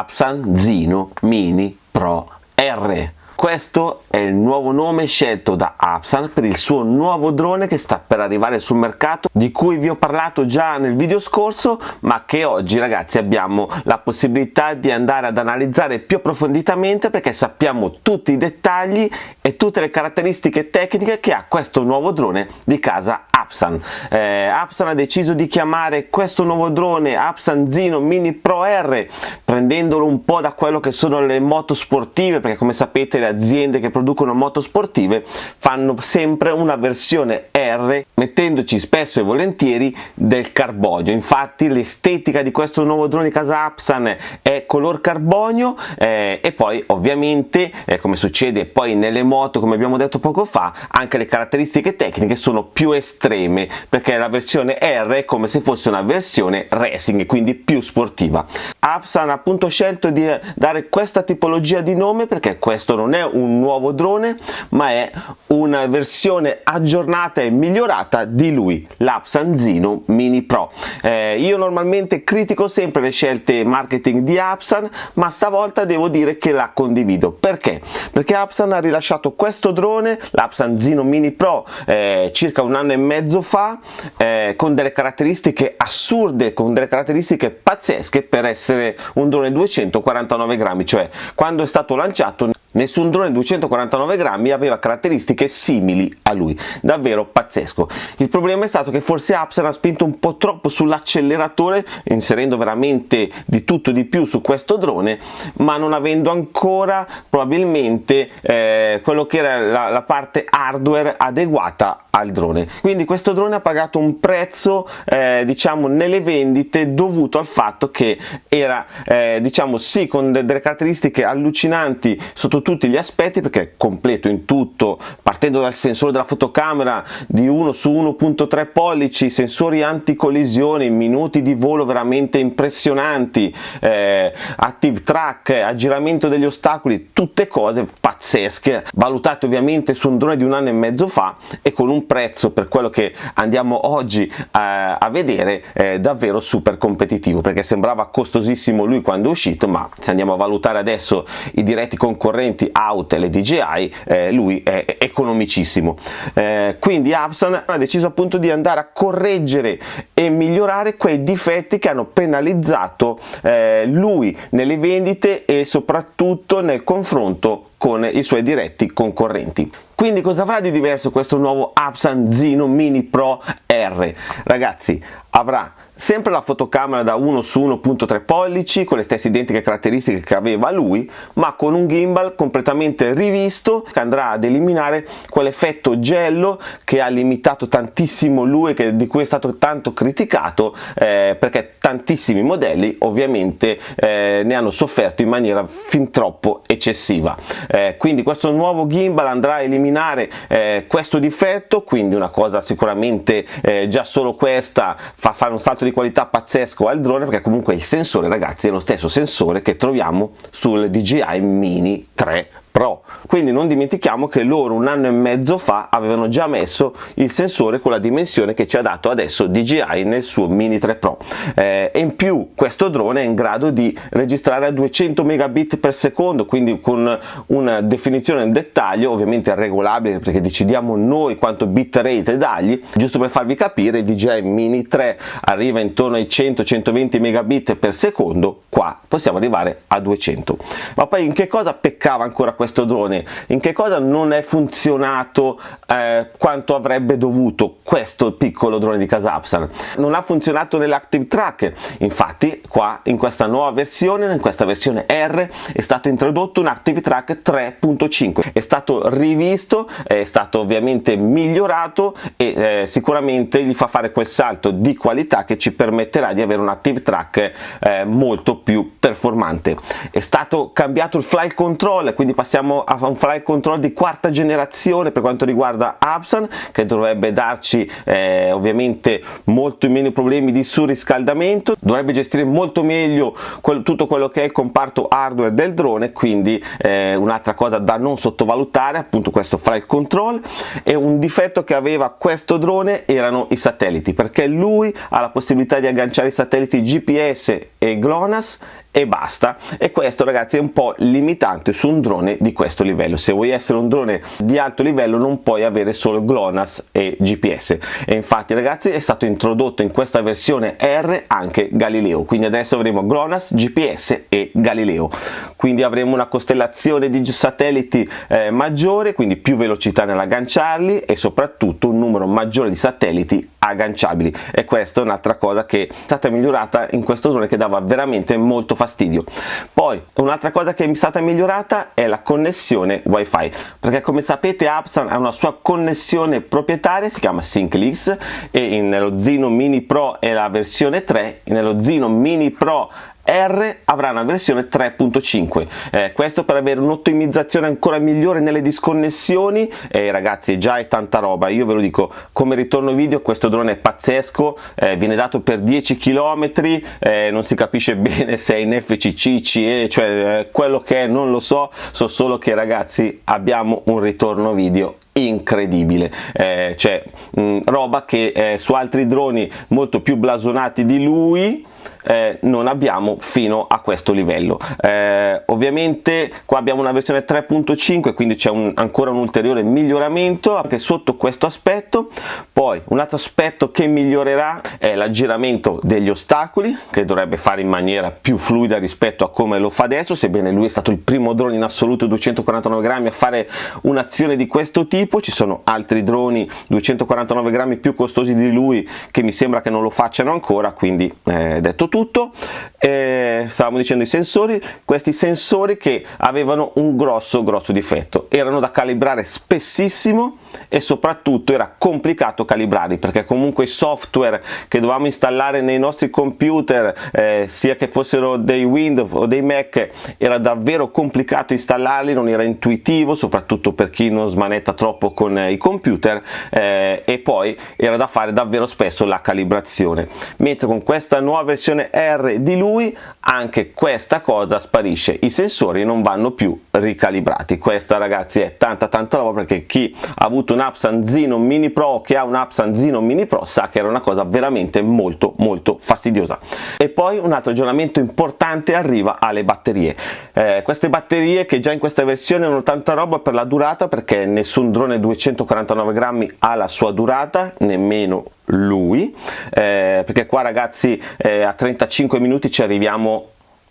Apsan Zino Mini Pro R. Questo è il nuovo nome scelto da Apsan per il suo nuovo drone che sta per arrivare sul mercato di cui vi ho parlato già nel video scorso ma che oggi ragazzi abbiamo la possibilità di andare ad analizzare più approfonditamente perché sappiamo tutti i dettagli e tutte le caratteristiche tecniche che ha questo nuovo drone di casa Apsan. Eh, Apsan ha deciso di chiamare questo nuovo drone Apsan Zino Mini Pro R prendendolo un po' da quello che sono le moto sportive perché come sapete le aziende che producono moto sportive fanno sempre una versione R mettendoci spesso e volentieri del carbonio infatti l'estetica di questo nuovo drone di casa Apsan è color carbonio eh, e poi ovviamente eh, come succede poi nelle moto come abbiamo detto poco fa anche le caratteristiche tecniche sono più estreme perché la versione R è come se fosse una versione racing quindi più sportiva. Apsan ha appunto scelto di dare questa tipologia di nome perché questo non è un nuovo drone ma è una versione aggiornata e migliorata di lui l'Apsan Mini Pro. Eh, io normalmente critico sempre le scelte marketing di Apsan ma stavolta devo dire che la condivido. Perché? perché Apsan ha rilasciato questo drone l'Apsan Mini Pro eh, circa un anno e mezzo fa eh, con delle caratteristiche assurde con delle caratteristiche pazzesche per essere un drone 249 grammi cioè quando è stato lanciato Nessun drone 249 grammi aveva caratteristiche simili a lui, davvero pazzesco. Il problema è stato che forse Apsen ha spinto un po' troppo sull'acceleratore, inserendo veramente di tutto di più su questo drone, ma non avendo ancora probabilmente eh, quello che era la, la parte hardware adeguata al drone quindi questo drone ha pagato un prezzo eh, diciamo nelle vendite dovuto al fatto che era eh, diciamo sì con de delle caratteristiche allucinanti sotto tutti gli aspetti perché è completo in tutto partendo dal sensore della fotocamera di 1 su 1.3 pollici sensori anticollisione minuti di volo veramente impressionanti eh, active track aggiramento degli ostacoli tutte cose pazzesche valutate ovviamente su un drone di un anno e mezzo fa e con un prezzo per quello che andiamo oggi eh, a vedere eh, davvero super competitivo perché sembrava costosissimo lui quando è uscito ma se andiamo a valutare adesso i diretti concorrenti Autel e DJI eh, lui è economicissimo. Eh, quindi Apsan ha deciso appunto di andare a correggere e migliorare quei difetti che hanno penalizzato eh, lui nelle vendite e soprattutto nel confronto con i suoi diretti concorrenti. Quindi cosa avrà di diverso questo nuovo Apsan Zino Mini Pro R? Ragazzi, avrà sempre la fotocamera da 1 su 1.3 pollici con le stesse identiche caratteristiche che aveva lui ma con un gimbal completamente rivisto che andrà ad eliminare quell'effetto gello che ha limitato tantissimo lui e di cui è stato tanto criticato eh, perché tantissimi modelli ovviamente eh, ne hanno sofferto in maniera fin troppo eccessiva. Eh, quindi questo nuovo gimbal andrà a eliminare eh, questo difetto quindi una cosa sicuramente eh, già solo questa fa fare un salto di di qualità pazzesco al drone perché comunque il sensore ragazzi è lo stesso sensore che troviamo sul DJI Mini 3 Pro. Quindi non dimentichiamo che loro un anno e mezzo fa avevano già messo il sensore con la dimensione che ci ha dato adesso DJI nel suo Mini 3 Pro. Eh, e in più questo drone è in grado di registrare a 200 megabit per secondo, quindi con una definizione in dettaglio, ovviamente regolabile perché decidiamo noi quanto bitrate dargli. Giusto per farvi capire, il DJI Mini 3 arriva intorno ai 100-120 megabit per secondo, qua possiamo arrivare a 200. Ma poi in che cosa peccava ancora questo drone. In che cosa non è funzionato eh, quanto avrebbe dovuto questo piccolo drone di Casapsan non ha funzionato nell'active track. Infatti qua in questa nuova versione in questa versione R è stato introdotto un active track 3.5 è stato rivisto è stato ovviamente migliorato e eh, sicuramente gli fa fare quel salto di qualità che ci permetterà di avere un active track eh, molto più performante. È stato cambiato il flight control quindi passiamo passiamo a un flight control di quarta generazione per quanto riguarda Absan che dovrebbe darci eh, ovviamente molto meno problemi di surriscaldamento. Dovrebbe gestire molto meglio quel, tutto quello che è il comparto hardware del drone quindi eh, un'altra cosa da non sottovalutare appunto questo flight control. E un difetto che aveva questo drone erano i satelliti perché lui ha la possibilità di agganciare i satelliti GPS e GLONASS e basta. E questo ragazzi è un po' limitante su un drone di questo livello. Se vuoi essere un drone di alto livello non puoi avere solo GLONASS e GPS e infatti ragazzi è stato introdotto in questa versione R anche Galileo. Quindi adesso avremo GLONASS, GPS e Galileo. Quindi avremo una costellazione di satelliti eh, maggiore quindi più velocità nell'agganciarli e soprattutto un numero maggiore di satelliti agganciabili. E questa è un'altra cosa che è stata migliorata in questo drone che dava veramente molto fastidio. Poi un'altra cosa che è stata migliorata è la connessione wifi. Perché come sapete Apsan ha una sua connessione proprietaria si chiama SyncLix e nello Zino Mini Pro è la versione 3 nello Zino Mini Pro R avrà una versione 3.5 eh, questo per avere un'ottimizzazione ancora migliore nelle disconnessioni. E eh, ragazzi già è tanta roba. Io ve lo dico come ritorno video questo drone è pazzesco. Eh, viene dato per 10 km eh, non si capisce bene se è in FCC CE cioè eh, quello che è non lo so. So solo che ragazzi abbiamo un ritorno video incredibile. Eh, cioè mh, roba che su altri droni molto più blasonati di lui eh, non abbiamo fino a questo livello. Eh, ovviamente qua abbiamo una versione 3.5 quindi c'è ancora un ulteriore miglioramento anche sotto questo aspetto. Poi un altro aspetto che migliorerà è l'aggiramento degli ostacoli che dovrebbe fare in maniera più fluida rispetto a come lo fa adesso sebbene lui è stato il primo drone in assoluto 249 grammi a fare un'azione di questo tipo. Ci sono altri droni 249 grammi più costosi di lui che mi sembra che non lo facciano ancora quindi eh, detto tutto eh, stavamo dicendo i sensori questi sensori che avevano un grosso grosso difetto. Erano da calibrare spessissimo e soprattutto era complicato calibrarli perché comunque i software che dovevamo installare nei nostri computer eh, sia che fossero dei Windows o dei Mac era davvero complicato installarli non era intuitivo soprattutto per chi non smanetta troppo con eh, i computer eh, e poi era da fare davvero spesso la calibrazione. Mentre con questa nuova versione R di lui anche questa cosa sparisce i sensori non vanno più ricalibrati. Questa ragazzi è tanta tanta roba perché chi ha avuto un Apsan Zino Mini Pro che ha un Apsan Zino Mini Pro sa che era una cosa veramente molto molto fastidiosa. E poi un altro aggiornamento importante arriva alle batterie. Eh, queste batterie che già in questa versione hanno tanta roba per la durata perché nessun drone 249 grammi ha la sua durata nemmeno lui. Eh, perché qua ragazzi eh, a 35 minuti ci arriviamo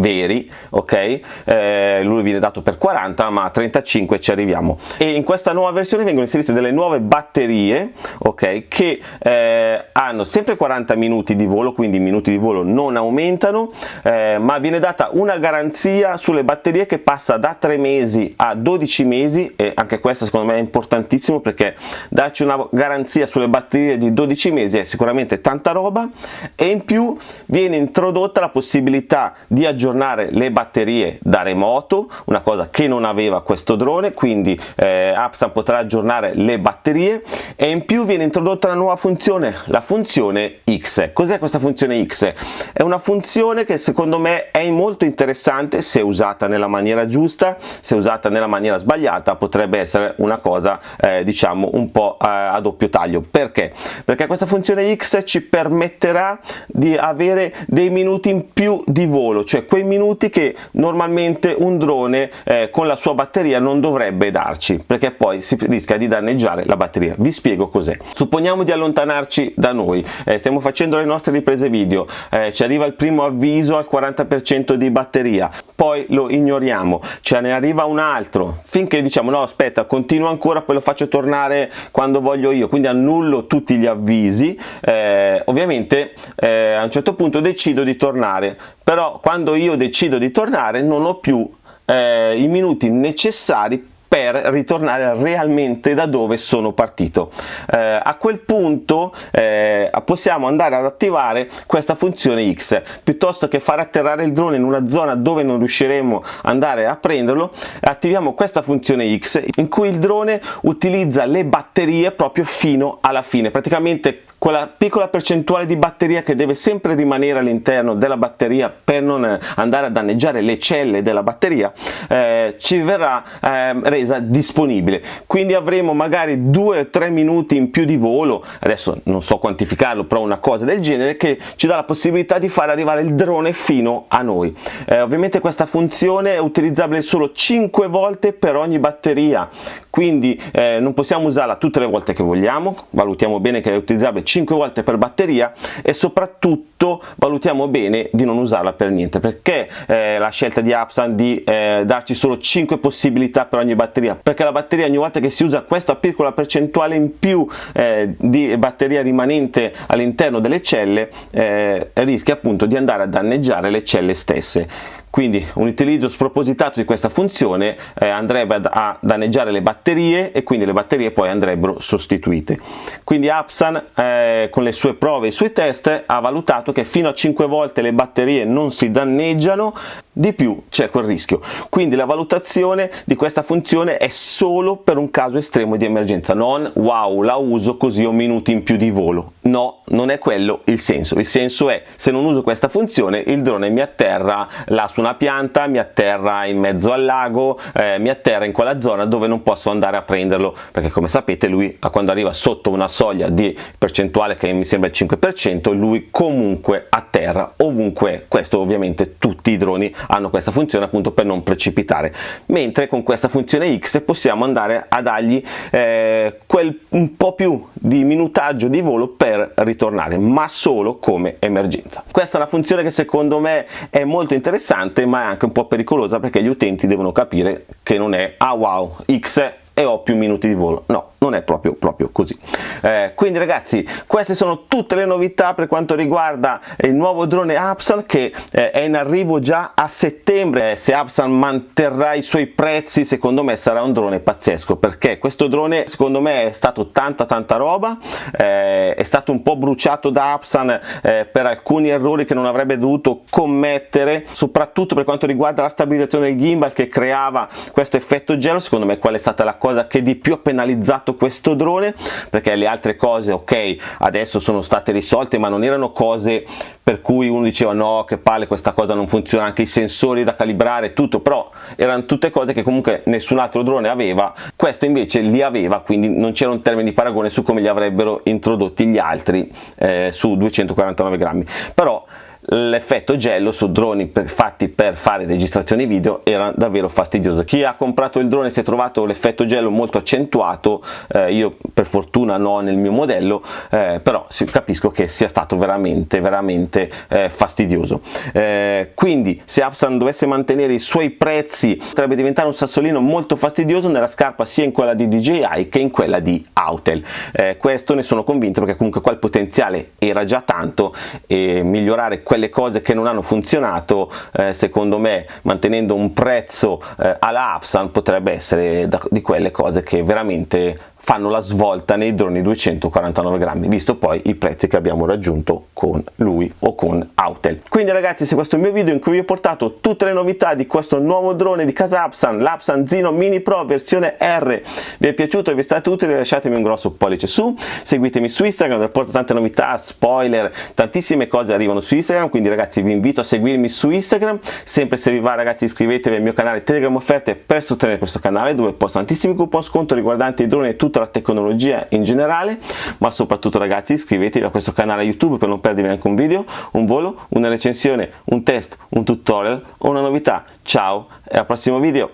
veri ok? Eh, lui viene dato per 40 ma a 35 ci arriviamo. E in questa nuova versione vengono inserite delle nuove batterie ok? Che eh, hanno sempre 40 minuti di volo quindi i minuti di volo non aumentano eh, ma viene data una garanzia sulle batterie che passa da 3 mesi a 12 mesi e anche questo secondo me è importantissimo perché darci una garanzia sulle batterie di 12 mesi è sicuramente tanta roba e in più viene introdotta la possibilità di aggiornare aggiornare le batterie da remoto una cosa che non aveva questo drone quindi eh, Apsan potrà aggiornare le batterie e in più viene introdotta una nuova funzione la funzione X cos'è questa funzione X? è una funzione che secondo me è molto interessante se usata nella maniera giusta se usata nella maniera sbagliata potrebbe essere una cosa eh, diciamo un po' eh, a doppio taglio perché? perché questa funzione X ci permetterà di avere dei minuti in più di volo cioè quei minuti che normalmente un drone eh, con la sua batteria non dovrebbe darci perché poi si rischia di danneggiare la batteria. Vi spiego cos'è. Supponiamo di allontanarci da noi. Eh, stiamo facendo le nostre riprese video. Eh, ci arriva il primo avviso al 40% di batteria. Poi lo ignoriamo. Ce ne arriva un altro. Finché diciamo no aspetta continuo ancora poi lo faccio tornare quando voglio io. Quindi annullo tutti gli avvisi. Eh, ovviamente eh, a un certo punto decido di tornare. Però quando io decido di tornare non ho più eh, i minuti necessari per ritornare realmente da dove sono partito. Eh, a quel punto eh, possiamo andare ad attivare questa funzione X, piuttosto che far atterrare il drone in una zona dove non riusciremo ad andare a prenderlo, attiviamo questa funzione X in cui il drone utilizza le batterie proprio fino alla fine, praticamente quella piccola percentuale di batteria che deve sempre rimanere all'interno della batteria per non andare a danneggiare le celle della batteria eh, ci verrà eh, resa disponibile. Quindi avremo magari 2-3 minuti in più di volo adesso non so quantificarlo però una cosa del genere che ci dà la possibilità di far arrivare il drone fino a noi. Eh, ovviamente questa funzione è utilizzabile solo 5 volte per ogni batteria. Quindi eh, non possiamo usarla tutte le volte che vogliamo valutiamo bene che è utilizzabile 5 volte per batteria e soprattutto valutiamo bene di non usarla per niente perché eh, la scelta di Apsan di eh, darci solo 5 possibilità per ogni batteria perché la batteria ogni volta che si usa questa piccola percentuale in più eh, di batteria rimanente all'interno delle celle eh, rischia appunto di andare a danneggiare le celle stesse quindi un utilizzo spropositato di questa funzione eh, andrebbe a danneggiare le batterie e quindi le batterie poi andrebbero sostituite. Quindi Apsan eh, con le sue prove e i suoi test ha valutato che fino a 5 volte le batterie non si danneggiano di più c'è quel rischio. Quindi la valutazione di questa funzione è solo per un caso estremo di emergenza. Non wow la uso così ho minuti in più di volo no non è quello il senso. Il senso è se non uso questa funzione il drone mi atterra là su una pianta mi atterra in mezzo al lago eh, mi atterra in quella zona dove non posso andare a prenderlo. Perché come sapete lui quando arriva sotto una soglia di percentuale che mi sembra il 5% lui comunque atterra ovunque. Questo ovviamente tutti i droni hanno questa funzione appunto per non precipitare. Mentre con questa funzione X possiamo andare a dargli eh, quel un po' più di minutaggio di volo per ritornare ma solo come emergenza. Questa è una funzione che secondo me è molto interessante ma è anche un po' pericolosa perché gli utenti devono capire che non è ah wow X e ho più minuti di volo no non è proprio, proprio così. Eh, quindi ragazzi queste sono tutte le novità per quanto riguarda il nuovo drone Apsan che eh, è in arrivo già a settembre. Eh, se Apsan manterrà i suoi prezzi secondo me sarà un drone pazzesco perché questo drone secondo me è stato tanta tanta roba. Eh, è stato un po' bruciato da Apsan eh, per alcuni errori che non avrebbe dovuto commettere soprattutto per quanto riguarda la stabilizzazione del gimbal che creava questo effetto gelo. Secondo me qual è stata la cosa che di più ha penalizzato usato questo drone perché le altre cose ok adesso sono state risolte ma non erano cose per cui uno diceva no che palle questa cosa non funziona. Anche i sensori da calibrare tutto però erano tutte cose che comunque nessun altro drone aveva. Questo invece li aveva quindi non c'era un termine di paragone su come li avrebbero introdotti gli altri eh, su 249 grammi. Però l'effetto gelo su droni per, fatti per fare registrazioni video era davvero fastidioso. Chi ha comprato il drone si è trovato l'effetto gelo molto accentuato eh, io per fortuna no nel mio modello eh, però capisco che sia stato veramente veramente eh, fastidioso. Eh, quindi se Apsan dovesse mantenere i suoi prezzi potrebbe diventare un sassolino molto fastidioso nella scarpa sia in quella di DJI che in quella di Autel. Eh, questo ne sono convinto perché comunque qua il potenziale era già tanto e migliorare quelle cose che non hanno funzionato eh, secondo me mantenendo un prezzo eh, alla Apsan potrebbe essere da, di quelle cose che veramente fanno la svolta nei droni 249 grammi visto poi i prezzi che abbiamo raggiunto con lui o con Autel. Quindi ragazzi se questo è il mio video in cui vi ho portato tutte le novità di questo nuovo drone di casa Apsan l'Apsan Zino Mini Pro versione R vi è piaciuto e vi è stato utile lasciatemi un grosso pollice su seguitemi su Instagram dove porto tante novità spoiler tantissime cose arrivano su Instagram quindi ragazzi vi invito a seguirmi su Instagram. Sempre se vi va ragazzi iscrivetevi al mio canale Telegram offerte per sostenere questo canale dove posto tantissimi coupon sconto riguardanti i droni e tutta la tecnologia in generale ma soprattutto ragazzi iscrivetevi a questo canale youtube per non perdervi neanche un video un volo una recensione un test un tutorial o una novità. Ciao e al prossimo video